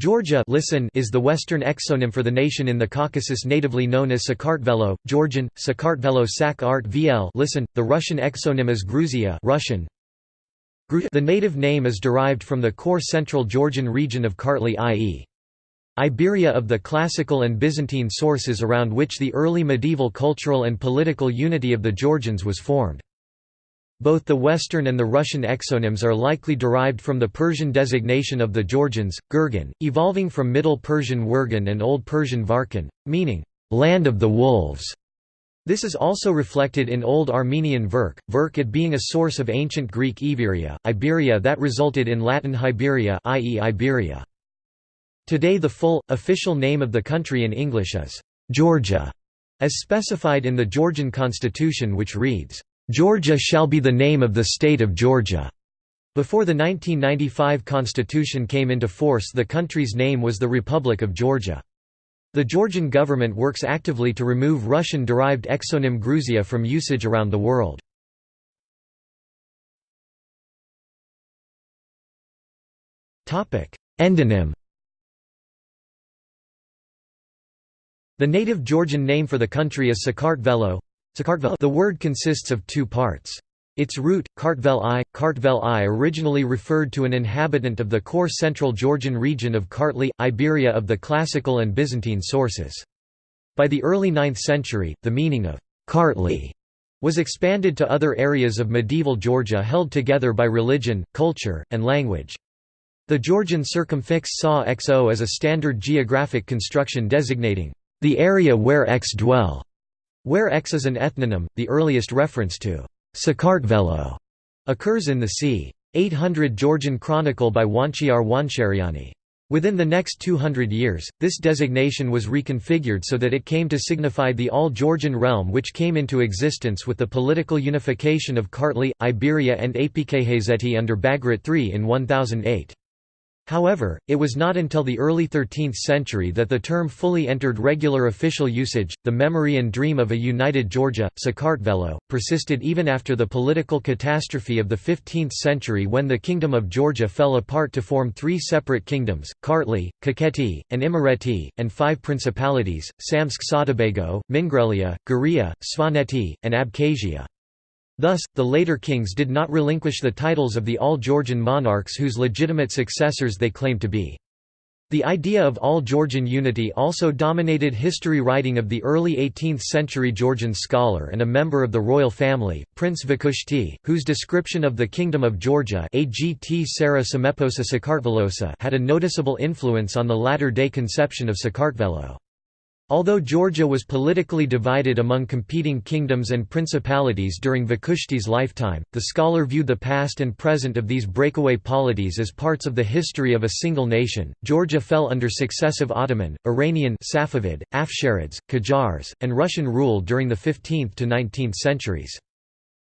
Georgia listen is the Western exonym for the nation in the Caucasus natively known as Sakartvelo, Georgian, Sakartvelo Sak Art VL listen, the Russian exonym is Gruzia Russian. The native name is derived from the core central Georgian region of Kartli i.e. Iberia of the classical and Byzantine sources around which the early medieval cultural and political unity of the Georgians was formed. Both the Western and the Russian exonyms are likely derived from the Persian designation of the Georgians, Gurgan, evolving from Middle Persian Wurgan and Old Persian Varkan, meaning, land of the wolves. This is also reflected in Old Armenian Verk, Verk it being a source of ancient Greek Iberia, Iberia that resulted in Latin Hiberia i.e. Iberia. Today the full, official name of the country in English is, Georgia, as specified in the Georgian constitution which reads, Georgia shall be the name of the state of Georgia. Before the 1995 constitution came into force the country's name was the Republic of Georgia. The Georgian government works actively to remove Russian-derived exonym Gruzia from usage around the world. Endonym The native Georgian name for the country is Sakartvelo, the word consists of two parts. Its root, Kartvel I, Kartvel I originally referred to an inhabitant of the core central Georgian region of Kartli, Iberia of the classical and Byzantine sources. By the early 9th century, the meaning of Kartli was expanded to other areas of medieval Georgia held together by religion, culture, and language. The Georgian circumfix saw xo as a standard geographic construction designating the area where x dwell. Where X is an ethnonym, the earliest reference to Sakartvelo occurs in the c. 800 Georgian chronicle by Juansher Juansheriani. Within the next 200 years, this designation was reconfigured so that it came to signify the all-Georgian realm which came into existence with the political unification of Kartli, Iberia and Apkhazeti under Bagrat III in 1008. However, it was not until the early 13th century that the term fully entered regular official usage. The memory and dream of a united Georgia, Sakartvelo, persisted even after the political catastrophe of the 15th century when the Kingdom of Georgia fell apart to form three separate kingdoms Kartli, Kakheti, and Imereti, and five principalities Samtskhe Saatabago, Mingrelia, Guria, Svaneti, and Abkhazia. Thus, the later kings did not relinquish the titles of the all-Georgian monarchs whose legitimate successors they claimed to be. The idea of all-Georgian unity also dominated history writing of the early 18th-century Georgian scholar and a member of the royal family, Prince Vakhushti, whose description of the Kingdom of Georgia had a noticeable influence on the latter-day conception of Sakartvelo. Although Georgia was politically divided among competing kingdoms and principalities during Vakhushti's lifetime, the scholar viewed the past and present of these breakaway polities as parts of the history of a single nation. Georgia fell under successive Ottoman, Iranian, Safavid, Afsharids, Qajars, and Russian rule during the 15th to 19th centuries.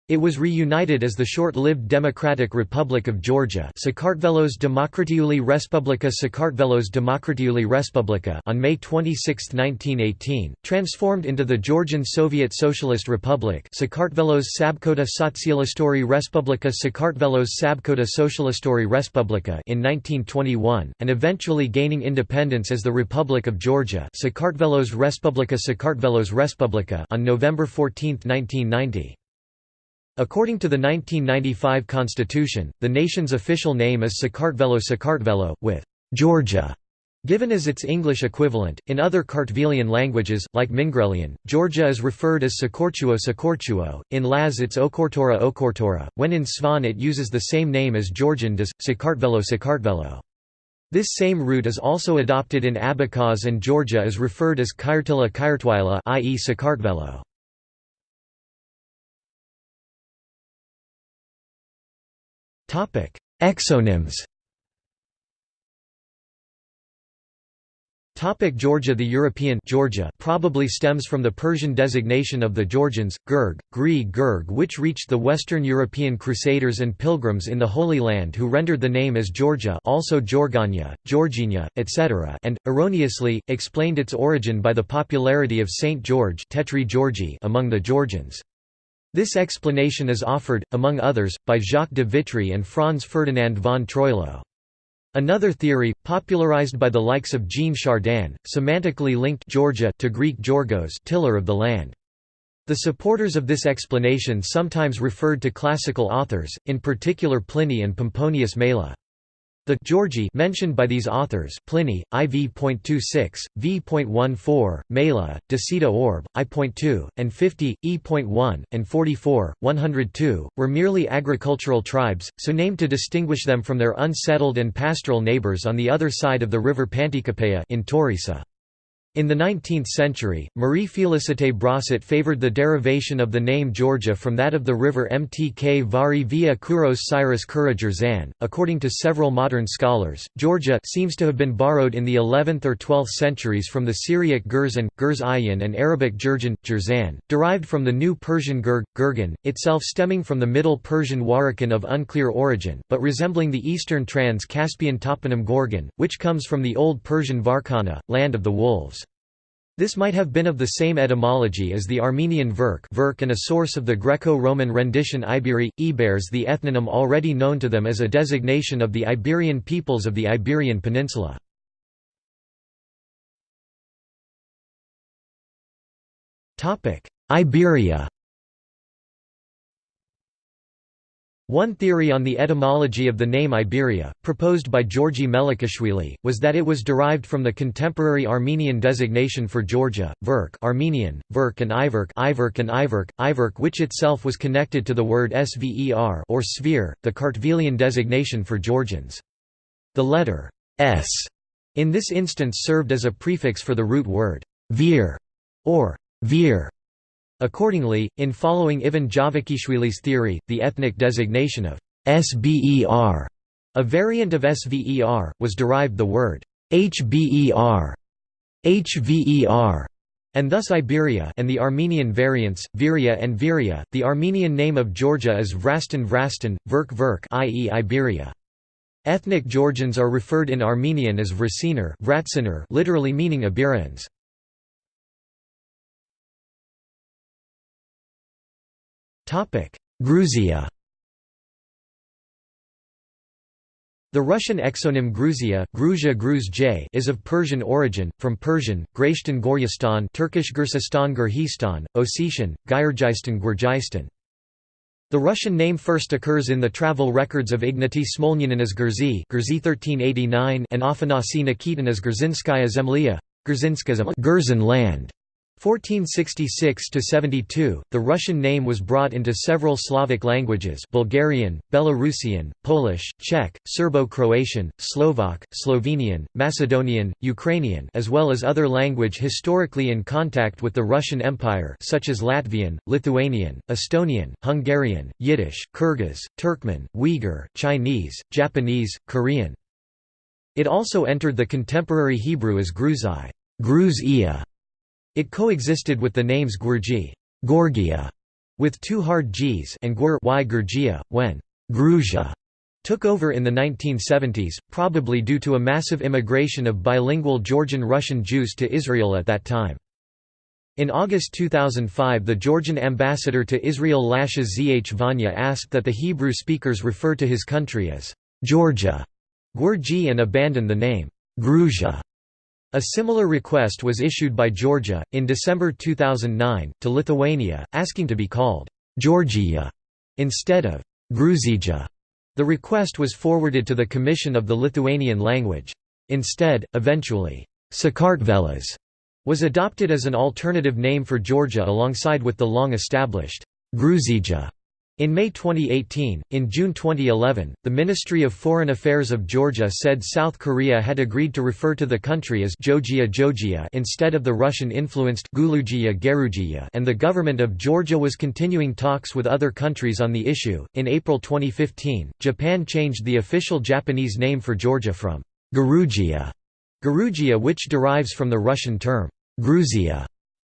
It was reunited as the short-lived Democratic Republic of Georgia Sakartvelos Demokratiuli Respublika Sakartvelos Demokratiuli Respublika on May 26, 1918, transformed into the Georgian Soviet Socialist Republic Sakartvelos Sabkota Sotsialistori Respublika Sakartvelos Sabkota Socialistori Respublika in 1921, and eventually gaining independence as the Republic of Georgia Sakartvelos Respublika Sakartvelos Respublika on November 14, 1990. According to the 1995 constitution, the nation's official name is Sakartvelo Sakartvelo, with Georgia given as its English equivalent. In other Kartvelian languages, like Mingrelian, Georgia is referred as Sakorchuo Sakorchuo, in Laz it's Okortora Okortora, when in Svan it uses the same name as Georgian does, Sakartvelo Sakartvelo. This same root is also adopted in Abkhaz and Georgia is referred as Kyrtila Kyrtwila i.e. Sakartvelo. Exonyms Topic Georgia The European Georgia probably stems from the Persian designation of the Georgians, Gurg, Gri Gurg which reached the Western European Crusaders and pilgrims in the Holy Land who rendered the name as Georgia also Georgania, Georgina, etc. and, erroneously, explained its origin by the popularity of Saint George Tetri Georgi among the Georgians. This explanation is offered, among others, by Jacques de Vitry and Franz Ferdinand von Troilo. Another theory, popularized by the likes of Jean Chardin, semantically linked Georgia to Greek Georgos tiller of the land. The supporters of this explanation sometimes referred to classical authors, in particular Pliny and Pomponius Mela. The Georgi mentioned by these authors Pliny, IV.26, V.14, Mela, Decida Orb, I.2, and 50, E.1, and 44, 102, were merely agricultural tribes, so named to distinguish them from their unsettled and pastoral neighbours on the other side of the river Panticapaea in Taurisa. In the 19th century, Marie Félicité Brosset favored the derivation of the name Georgia from that of the river Mtkvari via Kouros Cyrus Kura Jerzan. According to several modern scholars, Georgia seems to have been borrowed in the 11th or 12th centuries from the Syriac Gurzan, Gurz and Arabic Jurjan, Jerzan, derived from the New Persian Gurg, Gurgan, itself stemming from the Middle Persian Warakan of unclear origin, but resembling the Eastern Trans-Caspian toponym Gorgan, which comes from the Old Persian Varkana, land of the wolves. This might have been of the same etymology as the Armenian Verk verk and a source of the Greco-Roman rendition Iberi, Ibers the ethnonym already known to them as a designation of the Iberian peoples of the Iberian Peninsula. Iberia One theory on the etymology of the name Iberia, proposed by Georgi Melikishvili, was that it was derived from the contemporary Armenian designation for Georgia, Verk Armenian, Verk and Iverk Iverk and Iverk, Iverk which itself was connected to the word Sver or sphere, the Kartvelian designation for Georgians. The letter s in this instance served as a prefix for the root word vir or vir Accordingly, in following Ivan Javakhishvili's theory, the ethnic designation of SBER, a variant of SVER, was derived the word HBER, HVER, and thus Iberia and the Armenian variants, Viria and Viria. The Armenian name of Georgia is Vrastan Vrastan, Verk Verk i.e. Iberia. Ethnic Georgians are referred in Armenian as Vrasiner, literally meaning Iberians. Gruzia The Russian exonym Gruzia, Gruzia Gruz is of Persian origin, from Persian, Graishtan Goryastan Turkish Gursistan Gurhistan, Ossetian, Gyurgyistan Gurjistan. The Russian name first occurs in the travel records of Ignatiy Smolyanin as Gurzi, Gurzi 1389 and Afanasy Nikitin as Gurzinskaya Zemlya, Gurzin land. 1466–72, the Russian name was brought into several Slavic languages Bulgarian, Belarusian, Polish, Czech, Serbo-Croatian, Slovak, Slovenian, Macedonian, Ukrainian as well as other language historically in contact with the Russian Empire such as Latvian, Lithuanian, Estonian, Hungarian, Yiddish, Kyrgyz, Turkmen, Uyghur, Chinese, Japanese, Korean. It also entered the contemporary Hebrew as Gruzai Gruz it coexisted with the names Gurji Gorgia, with two hard Gs and Gur y Gurgia, when Gruzia took over in the 1970s, probably due to a massive immigration of bilingual Georgian-Russian Jews to Israel at that time. In August 2005 the Georgian ambassador to Israel Lasha Zhvania asked that the Hebrew speakers refer to his country as Georgia, Gurji and abandon the name Gruzia. A similar request was issued by Georgia, in December 2009, to Lithuania, asking to be called Georgia instead of Gruzija. The request was forwarded to the Commission of the Lithuanian Language. Instead, eventually, Sakartvelas was adopted as an alternative name for Georgia alongside with the long-established Gruzija. In May 2018, in June 2011, the Ministry of Foreign Affairs of Georgia said South Korea had agreed to refer to the country as Georgia Georgia instead of the Russian-influenced Gulugia and the government of Georgia was continuing talks with other countries on the issue. In April 2015, Japan changed the official Japanese name for Georgia from Georgia, Georgia which derives from the Russian term Gruzia,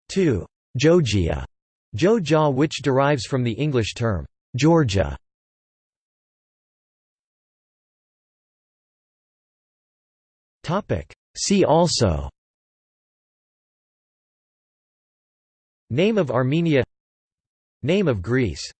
to Georgia, Joja which derives from the English term Georgia. Topic. See also Name of Armenia Name of Greece